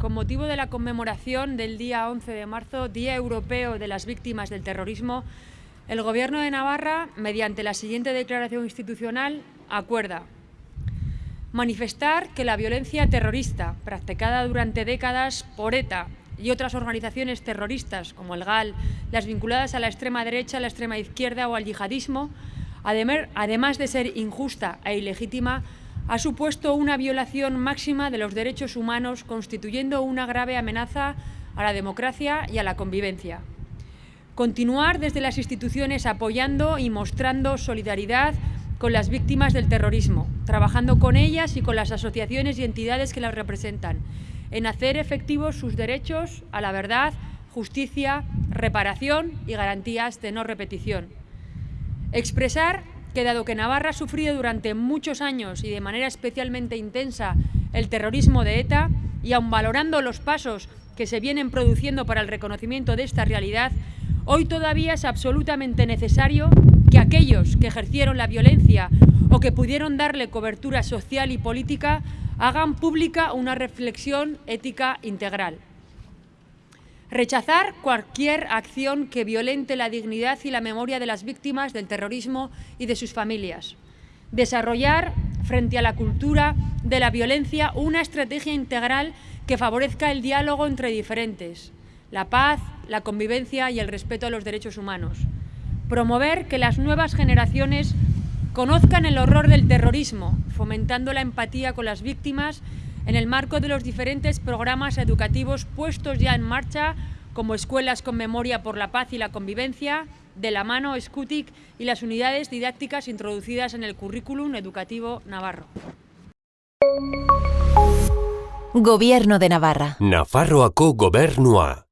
con motivo de la conmemoración del día 11 de marzo, Día Europeo de las Víctimas del Terrorismo, el Gobierno de Navarra, mediante la siguiente declaración institucional, acuerda manifestar que la violencia terrorista practicada durante décadas por ETA y otras organizaciones terroristas como el GAL, las vinculadas a la extrema derecha, la extrema izquierda o al yihadismo, además de ser injusta e ilegítima, ha supuesto una violación máxima de los derechos humanos, constituyendo una grave amenaza a la democracia y a la convivencia. Continuar desde las instituciones apoyando y mostrando solidaridad con las víctimas del terrorismo, trabajando con ellas y con las asociaciones y entidades que las representan, en hacer efectivos sus derechos a la verdad, justicia, reparación y garantías de no repetición. Expresar que dado que Navarra ha sufrido durante muchos años y de manera especialmente intensa el terrorismo de ETA, y aun valorando los pasos que se vienen produciendo para el reconocimiento de esta realidad, hoy todavía es absolutamente necesario que aquellos que ejercieron la violencia o que pudieron darle cobertura social y política hagan pública una reflexión ética integral. Rechazar cualquier acción que violente la dignidad y la memoria de las víctimas del terrorismo y de sus familias. Desarrollar, frente a la cultura de la violencia, una estrategia integral que favorezca el diálogo entre diferentes, la paz, la convivencia y el respeto a los derechos humanos. Promover que las nuevas generaciones conozcan el horror del terrorismo, fomentando la empatía con las víctimas en el marco de los diferentes programas educativos puestos ya en marcha, como Escuelas con Memoria por la Paz y la Convivencia, de la mano SCUTIC y las unidades didácticas introducidas en el currículum educativo navarro. Gobierno de Navarra. Nafarroako gobernua.